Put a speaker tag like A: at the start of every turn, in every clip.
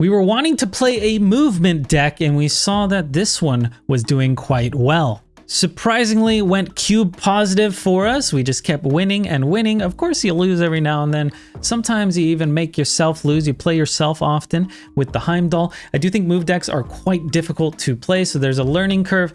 A: We were wanting to play a movement deck and we saw that this one was doing quite well. Surprisingly went cube positive for us. We just kept winning and winning. Of course you lose every now and then. Sometimes you even make yourself lose. You play yourself often with the Heimdall. I do think move decks are quite difficult to play so there's a learning curve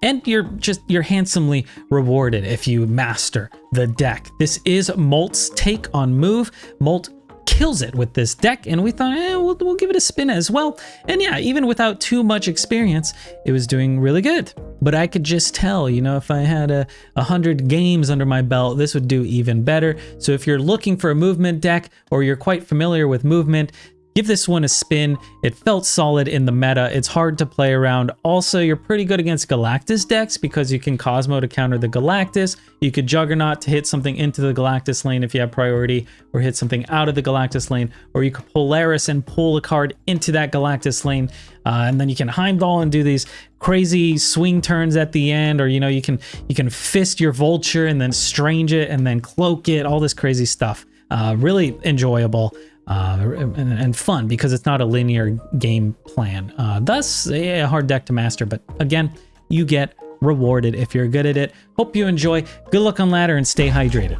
A: and you're just you're handsomely rewarded if you master the deck. This is Molt's take on move. Molt kills it with this deck and we thought eh, we'll, we'll give it a spin as well. And yeah even without too much experience it was doing really good. But i could just tell you know if i had a, a hundred games under my belt this would do even better. So if you're looking for a movement deck or you're quite familiar with movement Give this one a spin. It felt solid in the meta. It's hard to play around. Also, you're pretty good against Galactus decks because you can Cosmo to counter the Galactus. You could Juggernaut to hit something into the Galactus lane if you have priority, or hit something out of the Galactus lane, or you could Polaris and pull a card into that Galactus lane, uh, and then you can Heimdall and do these crazy swing turns at the end, or you know you can you can fist your Vulture and then Strange it and then Cloak it, all this crazy stuff. Uh, really enjoyable uh, and, and, fun because it's not a linear game plan. Uh, thus, a hard deck to master, but again, you get rewarded if you're good at it. Hope you enjoy. Good luck on ladder and stay hydrated.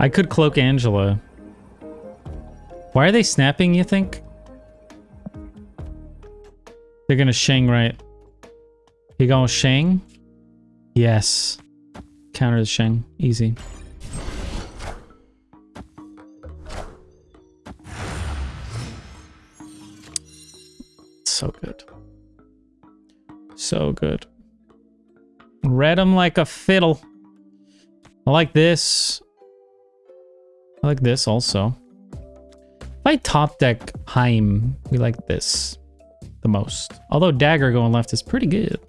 A: I could cloak Angela. Why are they snapping, you think? They're gonna Shang, right? You to Shang? Yes. Counter the Shang. Easy. So good. So good. Read them like a fiddle. I like this. I like this also. If I top deck Heim, we like this the most. Although Dagger going left is pretty good.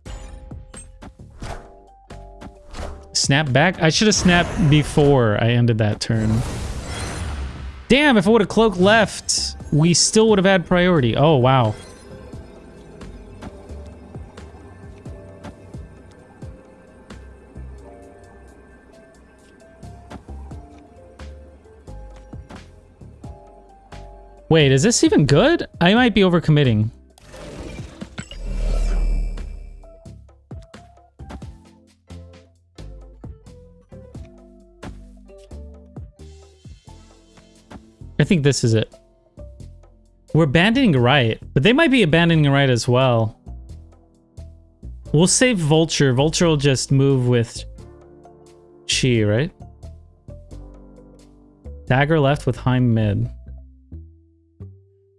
A: Snap back? I should have snapped before I ended that turn. Damn, if I would have cloak left, we still would have had priority. Oh, wow. Wait, is this even good? I might be overcommitting. I think this is it. We're abandoning right, but they might be abandoning right as well. We'll save Vulture. Vulture will just move with Chi, right? Dagger left with Heim mid.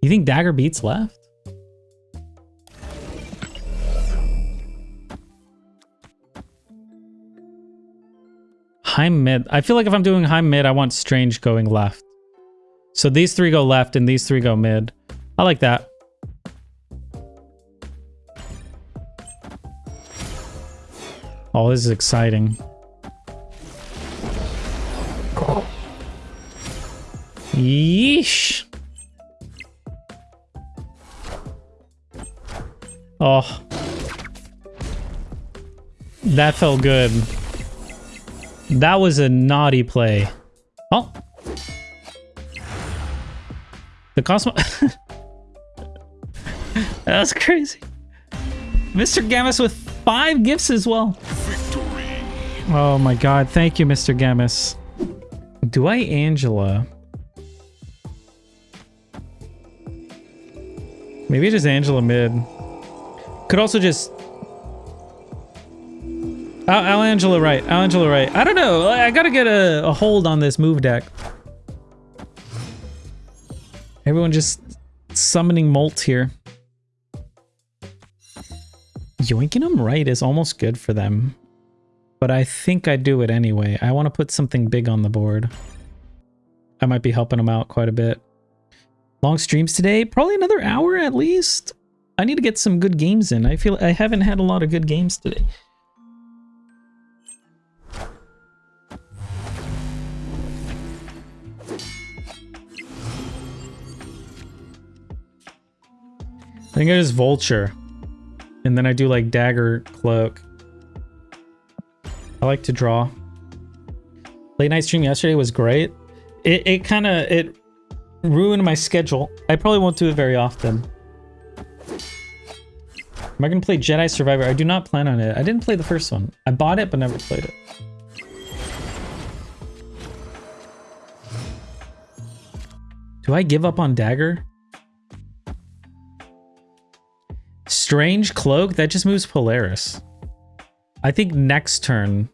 A: You think Dagger beats left? Heim mid. I feel like if I'm doing Heim mid, I want Strange going left. So these three go left and these three go mid. I like that. Oh, this is exciting. Yeesh. Oh. That felt good. That was a naughty play. Oh. The Cosmo... that was crazy. Mr. Gammas with five gifts as well. Victory. Oh my god. Thank you, Mr. Gammas. Do I Angela? Maybe just Angela mid. Could also just... Al, Al Angela right. Al Angela right. I don't know. I gotta get a, a hold on this move deck. Everyone just summoning Molt here. Yoinking them right is almost good for them. But I think I do it anyway. I want to put something big on the board. I might be helping them out quite a bit. Long streams today? Probably another hour at least. I need to get some good games in. I feel I haven't had a lot of good games today. I think I just Vulture. And then I do like Dagger Cloak. I like to draw. Late night stream yesterday was great. It, it kind of, it ruined my schedule. I probably won't do it very often. Am I gonna play Jedi Survivor? I do not plan on it. I didn't play the first one. I bought it, but never played it. Do I give up on Dagger? Strange Cloak? That just moves Polaris. I think next turn.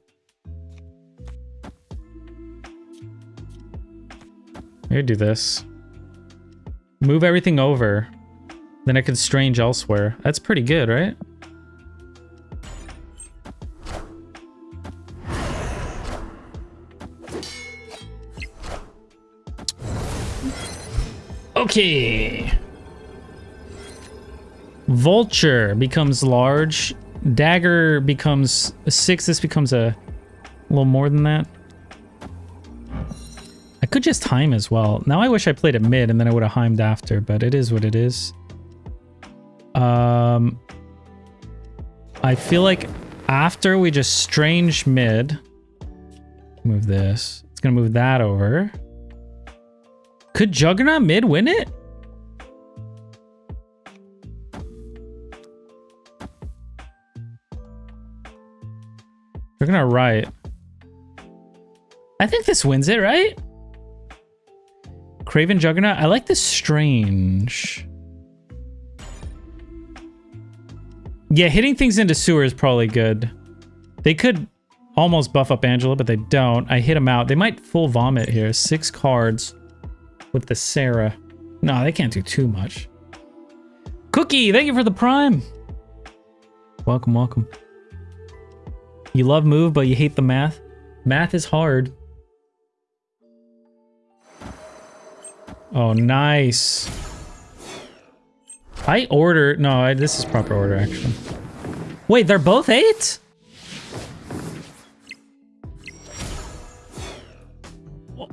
A: Here, do this. Move everything over. Then I could strange elsewhere. That's pretty good, right? Okay. Vulture becomes large. Dagger becomes a six. This becomes a little more than that. I could just time as well. Now I wish I played it mid and then I would have heimed after, but it is what it is. Um, I feel like after we just strange mid, move this. It's gonna move that over. Could Juggernaut mid win it? Juggernaut right. I think this wins it, right? Kraven Juggernaut. I like this strange. Yeah, hitting things into sewer is probably good. They could almost buff up Angela, but they don't. I hit them out. They might full vomit here. Six cards with the Sera. No, they can't do too much. Cookie, thank you for the prime. Welcome, welcome. You love move, but you hate the math. Math is hard. Oh, nice. I order. No, I, this is proper order, actually. Wait, they're both eight?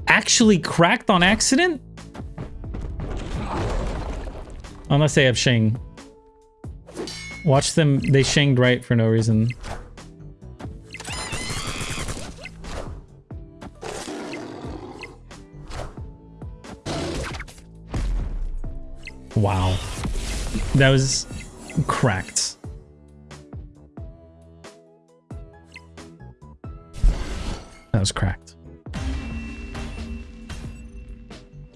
A: Actually cracked on accident? Unless they have Shing. Watch them. They Shinged right for no reason. Wow. That was cracked. That was cracked.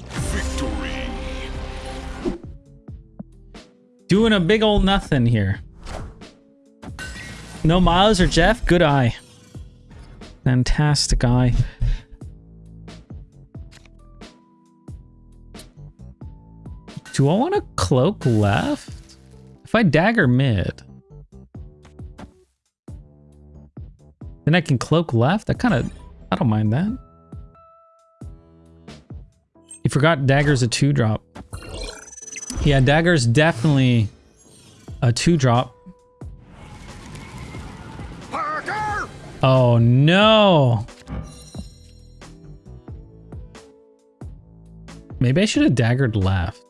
B: Victory.
A: Doing a big old nothing here. No Miles or Jeff? Good eye. Fantastic eye. Do I want a cloak left? If I dagger mid, then I can cloak left. I kind of, I don't mind that. You forgot dagger's a two drop. Yeah, dagger's definitely a two drop.
B: Parker!
A: Oh no. Maybe I should have daggered left.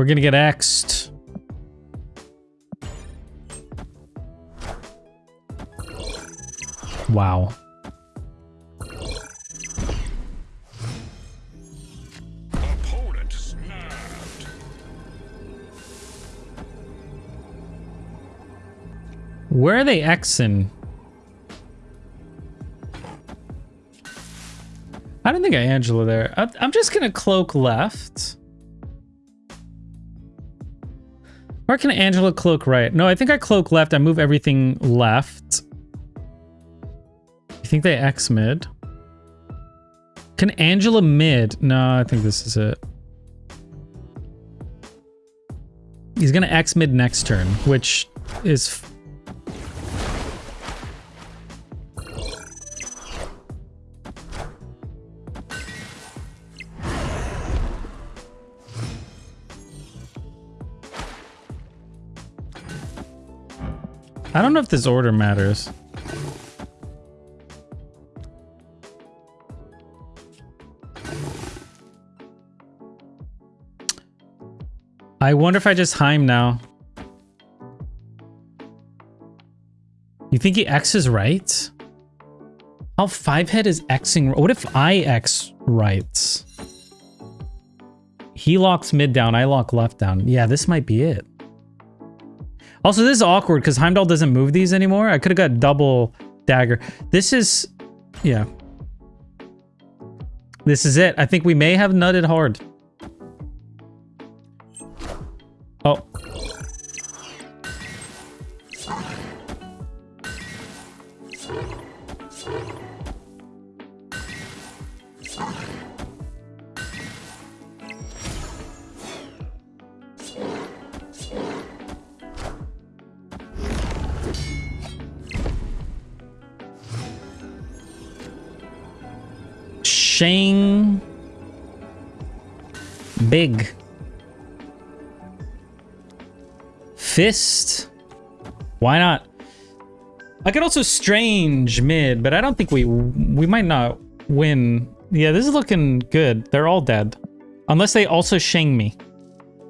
A: We're gonna get X'd. Wow.
B: Opponent snapped.
A: Where are they Xing? I don't think I Angela there. I, I'm just gonna cloak left. Or can Angela cloak right? No, I think I cloak left. I move everything left. You think they X mid? Can Angela mid? No, I think this is it. He's gonna X mid next turn, which is I don't know if this order matters. I wonder if I just Heim now. You think he X is right? How five head is Xing? What if I X right? He locks mid down, I lock left down. Yeah, this might be it. Also, this is awkward because Heimdall doesn't move these anymore. I could have got double dagger. This is, yeah. This is it. I think we may have nutted hard. Oh. Shang Big Fist Why not? I could also strange mid, but I don't think we we might not win. Yeah, this is looking good. They're all dead. Unless they also Shang me.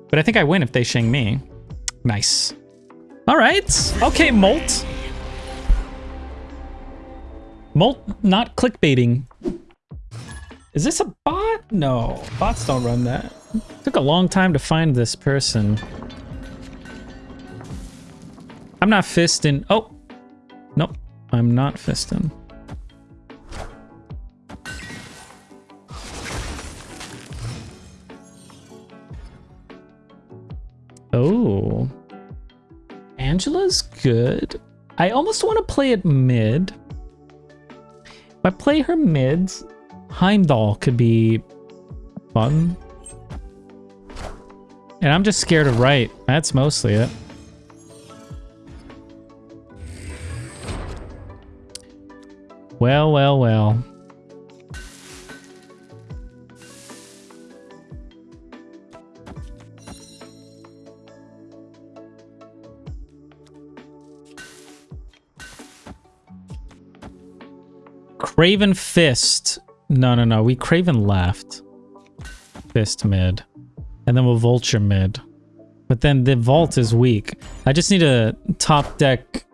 A: But I think I win if they Shang me. Nice. All right. Okay, Molt. Molt not clickbaiting. Is this a bot? No, bots don't run that. Took a long time to find this person. I'm not fisting. Oh, nope. I'm not fisting. Oh. Angela's good. I almost want to play it mid. If I play her mids, Heimdall could be fun. And I'm just scared of right. That's mostly it. Well, well, well. Kraven Fist. No, no, no. We Kraven left. Fist mid. And then we'll Vulture mid. But then the Vault is weak. I just need a top deck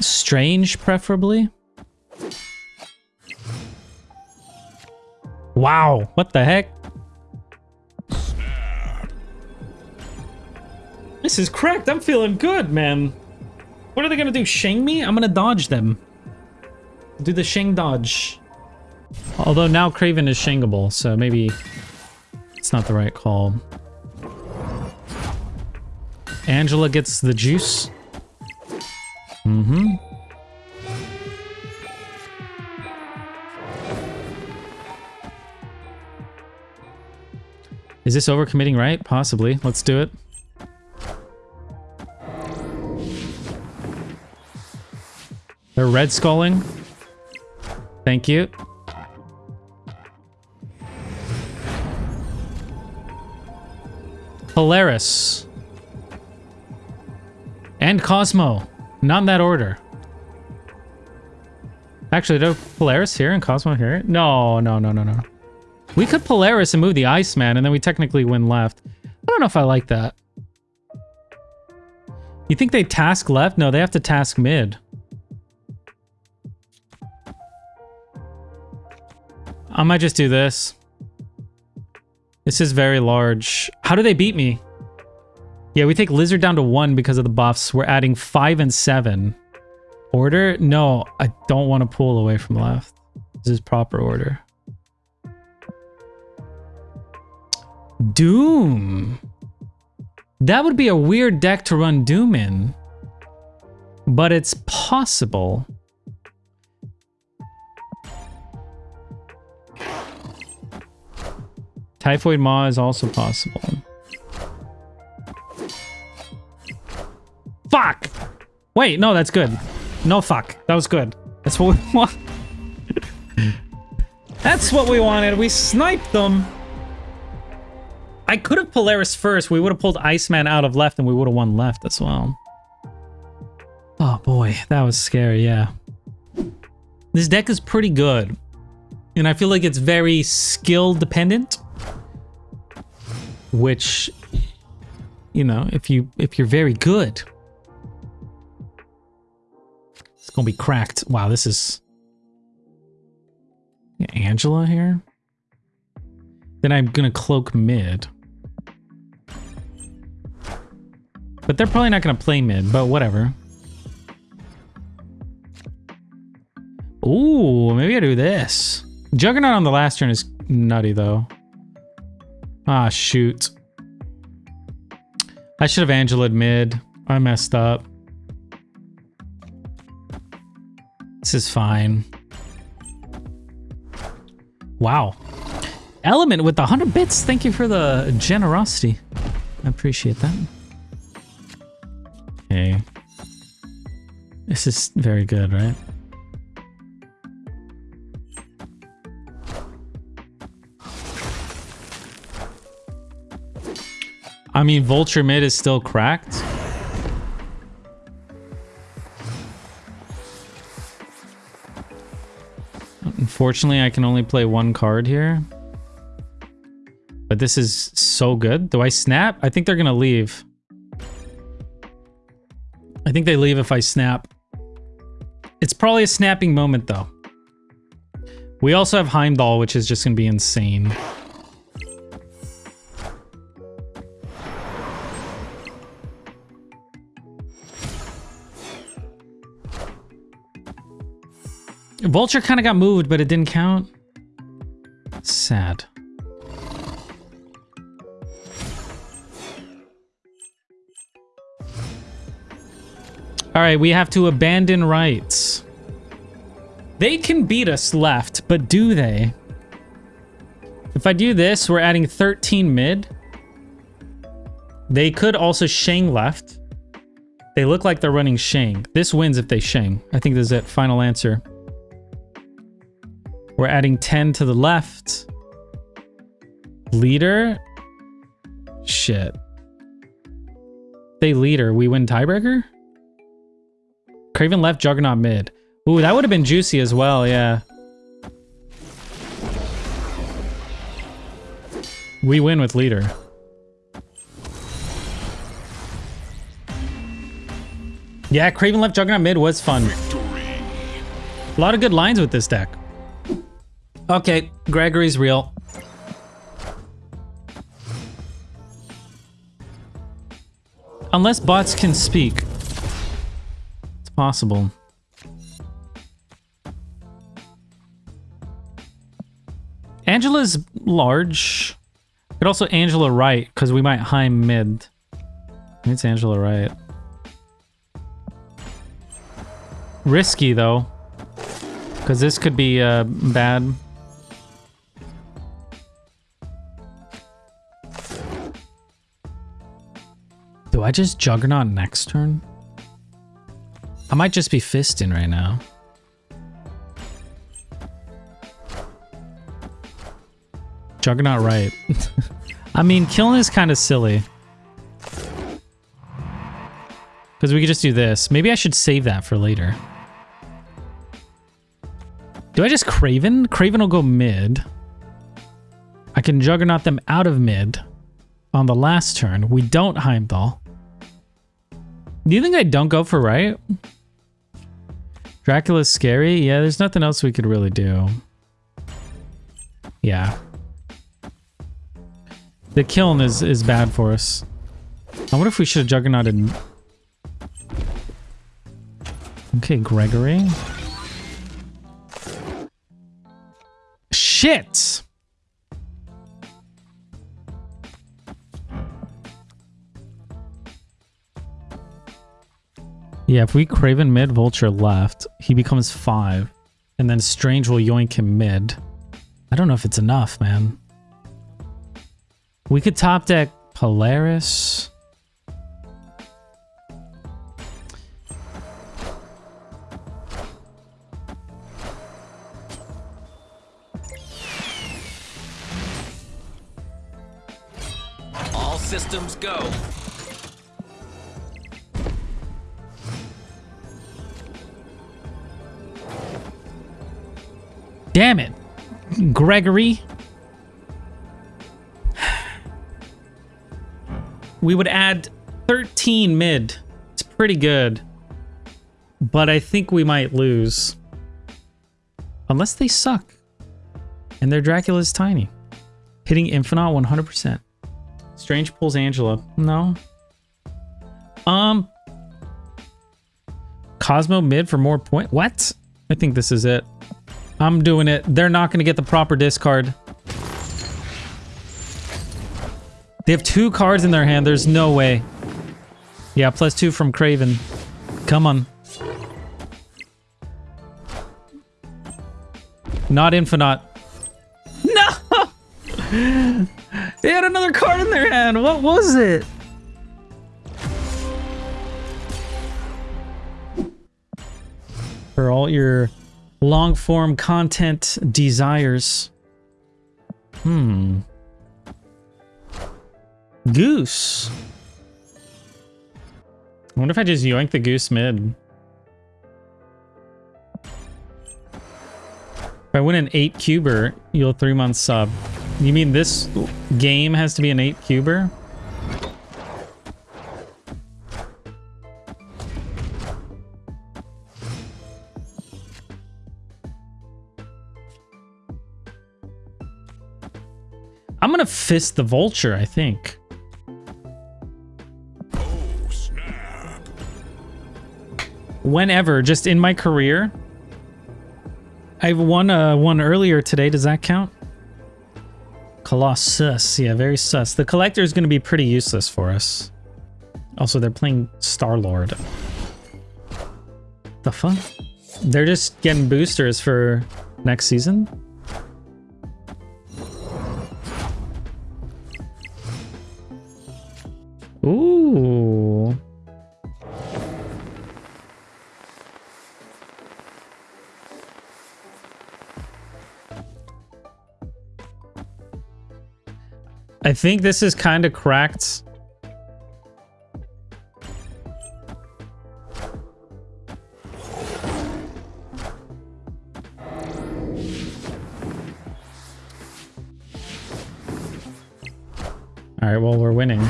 A: Strange, preferably. Wow, what the heck? This is cracked. I'm feeling good, man. What are they gonna do? Shang me? I'm gonna dodge them. Do the Shang dodge. Although now Kraven is shingable, so maybe it's not the right call. Angela gets the juice. Mm-hmm. Is this overcommitting right? Possibly. Let's do it. They're red sculling. Thank you. Polaris. And Cosmo. Not in that order. Actually, do Polaris here and Cosmo here? No, no, no, no, no. We could Polaris and move the Iceman, and then we technically win left. I don't know if I like that. You think they task left? No, they have to task mid. I might just do this. This is very large. How do they beat me? Yeah, we take Lizard down to one because of the buffs. We're adding five and seven. Order? No, I don't want to pull away from left. This is proper order. Doom. That would be a weird deck to run Doom in. But it's possible. Typhoid Mary is also possible. Fuck! Wait, no, that's good. No fuck. That was good. That's what we want. that's what we wanted. We sniped them. I could have Polaris first. We would have pulled Iceman out of left and we would have won left as well. Oh boy, that was scary, yeah. This deck is pretty good. And I feel like it's very skill dependent. Which, you know, if you if you're very good, it's gonna be cracked. Wow, this is Angela here. Then I'm gonna cloak mid. But they're probably not gonna play mid, but whatever. Ooh, maybe I do this. Juggernaut on the last turn is nutty though. Ah, shoot. I should have Angela mid. I messed up. This is fine. Wow. Element with the 100 bits. Thank you for the generosity. I appreciate that. Okay. This is very good, right? I mean, Vulture mid is still cracked. Unfortunately, I can only play one card here. But this is so good. Do I snap? I think they're going to leave. I think they leave if I snap. It's probably a snapping moment, though. We also have Heimdall, which is just going to be insane. Vulture kind of got moved, but it didn't count. Sad. All right, we have to abandon rights. They can beat us left, but do they? If I do this, we're adding 13 mid. They could also Shang left. They look like they're running Shang. This wins if they Shang. I think this is it. Final answer. We're adding 10 to the left. Leader? Shit. They leader. We win tiebreaker? Kraven left, Juggernaut mid. Ooh, that would have been juicy as well, yeah. We win with leader. Yeah, Kraven left, Juggernaut mid was fun. A lot of good lines with this deck. Okay, Gregory's real. Unless bots can speak. It's possible. Angela's large. Could also Angela right, because we might high mid. It's Angela right. Risky though. Because this could be uh, bad. I just Juggernaut next turn? I might just be fisting right now. Juggernaut right. I mean, killing is kind of silly. Because we could just do this. Maybe I should save that for later. Do I just Kraven? Kraven will go mid. I can Juggernaut them out of mid on the last turn. We don't Heimdall. Do you think I don't go for right? Dracula's scary? Yeah, there's nothing else we could really do. Yeah. The kiln is, is bad for us. I wonder if we should have juggernauted... Okay, Gregory. Shit! Yeah, if we Kraven mid, Vulture left, he becomes five. And then Strange will yoink him mid. I don't know if it's enough, man. We could top deck Polaris. Gregory. We would add 13 mid. It's pretty good. But I think we might lose. Unless they suck. And their Dracula is tiny. Hitting Infinaut 100%. Strange pulls Angela. No. Um. Cosmo mid for more point. What? I think this is it. I'm doing it. They're not going to get the proper discard. They have two cards in their hand. There's no way. Yeah, plus two from Kraven. Come on. Not Infinaut. No! they had another card in their hand. What was it? For all your long form content desires. Hmm. Goose. I wonder if I just yoink the goose mid. If I win an 8 cuber, you'll 3 month sub. You mean this game has to be an 8 cuber? Fist the vulture, I think.
B: Oh, snap.
A: Whenever, just in my career. I've won uh, one earlier today. Does that count? Colossus. Yeah, very sus. The collector is going to be pretty useless for us. Also, they're playing Star-Lord. The fuck? They're just getting boosters for next season? I think this is kind of cracked. All right, well, we're winning.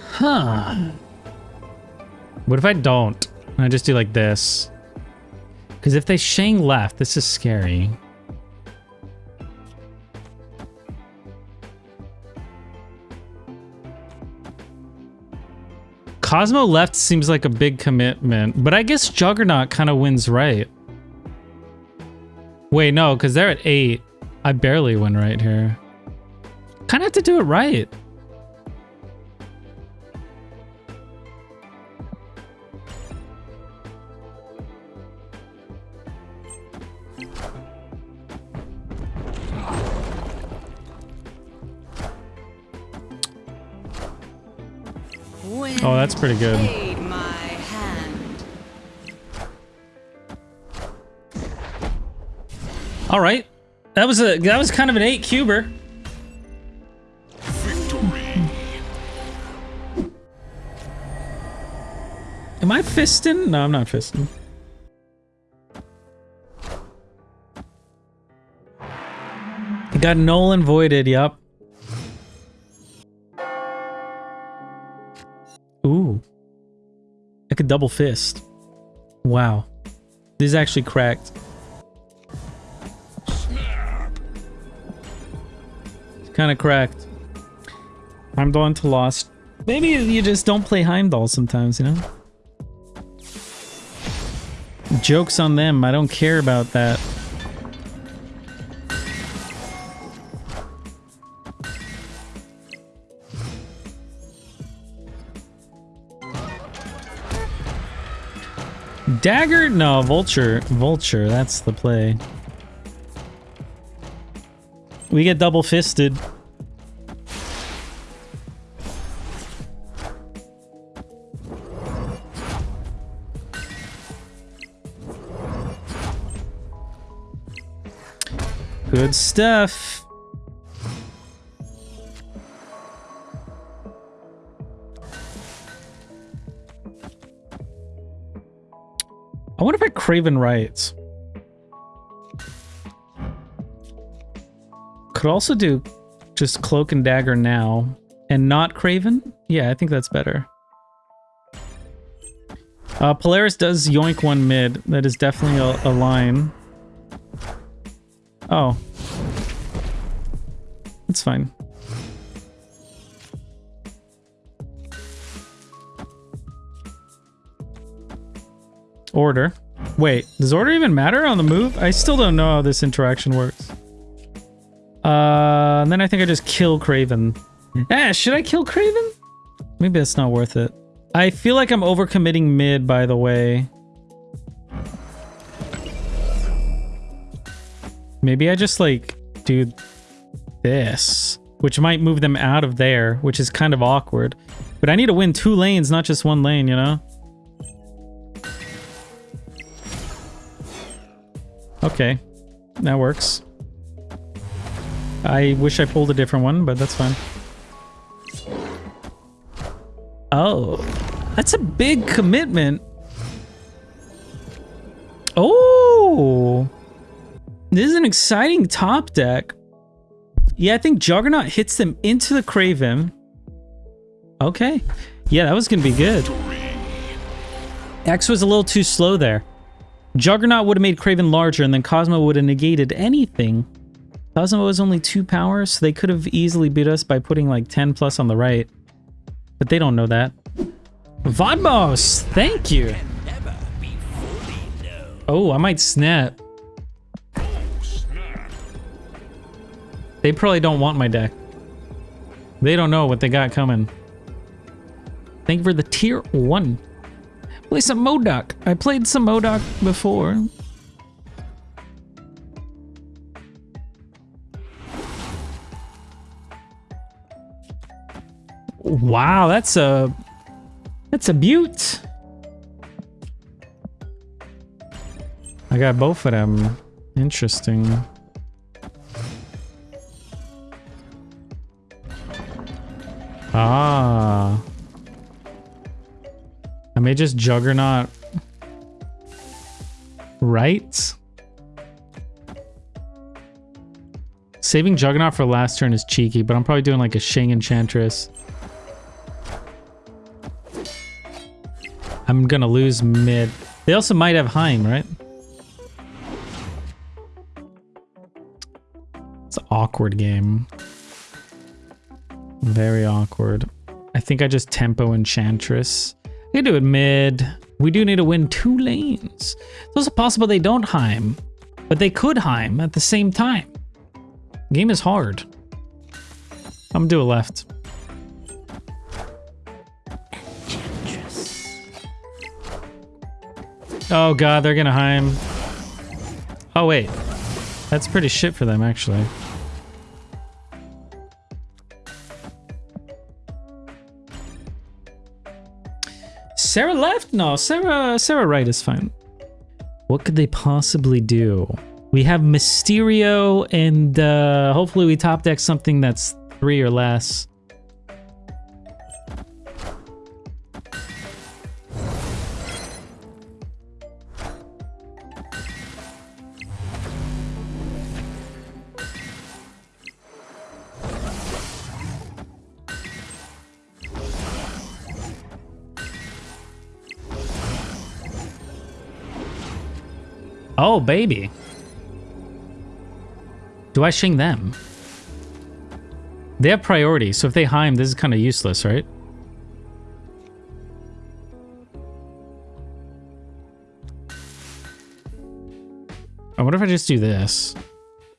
A: Huh. What if I don't? And I just do like this. Because if they Shang left, this is scary. Cosmo left seems like a big commitment, but I guess Juggernaut kind of wins right. Wait, no, because they're at 8. I barely win right here. Kind of have to do it right. Oh, that's pretty good.
C: Aid my hand.
A: All right. That was a that was kind of an 8 cuber.
B: Victory.
A: Am I fisting? No, I'm not fisting. Got Nolan voided, yep. I could double fist. Wow. This is actually cracked.
B: It's
A: Kind of cracked. Heimdall into Lost. Maybe you just don't play Heimdall sometimes, you know? Joke's on them. I don't care about that. Dagger? No, Vulture. Vulture, that's the play. We get double fisted. Good stuff. Kraven Riots. Could also do just Cloak and Dagger now and not Kraven. Yeah, I think that's better. Uh, Polaris does yoink one mid. That is definitely a, a line. Oh. It's fine. Order. Wait, does order even matter on the move? I still don't know how this interaction works. Uh, and then I think I just kill Kraven. Eh, should I kill Kraven? Maybe it's not worth it. I feel like I'm overcommitting mid, by the way. Maybe I just like do this, which might move them out of there, which is kind of awkward. But I need to win two lanes, not just one lane, you know? Okay, that works. I wish I pulled a different one, but that's fine. Oh, that's a big commitment. Oh, this is an exciting top deck. Yeah, I think Juggernaut hits them into the Kraven. Okay. Yeah, that was going to be good. X was a little too slow there. Juggernaut would have made Kraven larger, and then Cosmo would have negated anything. Cosmo was only two power, so they could have easily beat us by putting like 10 plus on the right. But they don't know that. Vodmos, thank you. Oh, I might snap. They probably don't want my deck. They don't know what they got coming. Thank you for the tier one. Play some MODOK. I played some MODOK before. Wow, that's a that's a butte. I got both of them. Interesting. Just Juggernaut. Right? Saving Juggernaut for last turn is cheeky, but I'm probably doing like a Shing Enchantress. I'm gonna lose mid. They also might have Heim, right? It's an awkward game. Very awkward. I think I just tempo Enchantress. We do it mid. We do need to win two lanes. It's also possible they don't Heim, but they could Heim at the same time. Game is hard. I'm gonna do a left. Oh god, they're gonna Heim. Oh wait. That's pretty shit for them, actually. Sera left? No, Sera Sera right is fine. What could they possibly do? We have Mysterio and uh, hopefully we top deck something that's three or less. Oh, baby. Do I shing them? They have priority, so if they Heim, this is kind of useless, right? I wonder if I just do this.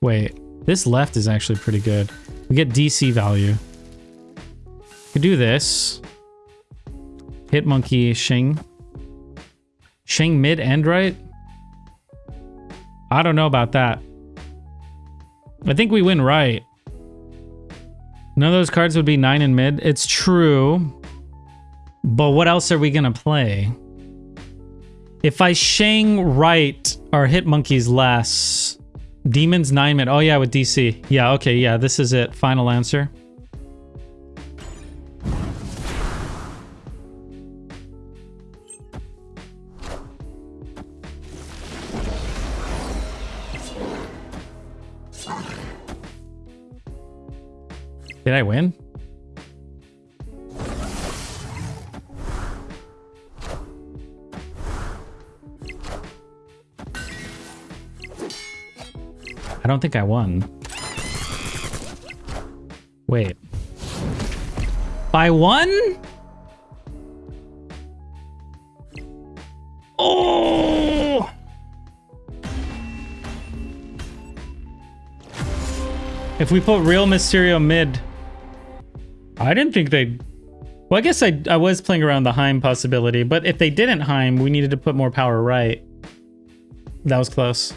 A: Wait, this left is actually pretty good. We get DC value. Could do this. Hit monkey, Shing. Shing mid and right? I don't know about that. I think we win right. None of those cards would be 9 in mid. It's true. But what else are we going to play? If I Shang right, or hit monkeys less. Demons 9 mid. Oh yeah, with DC. Yeah, okay, yeah, this is it. Final answer. Did I win? I don't think I won. Wait. By one? Oh! If we put real Mysterio mid, I didn't think they'd. Well, I guess I, I was playing around the Heim possibility, but if they didn't Heim, we needed to put more power right. That was close.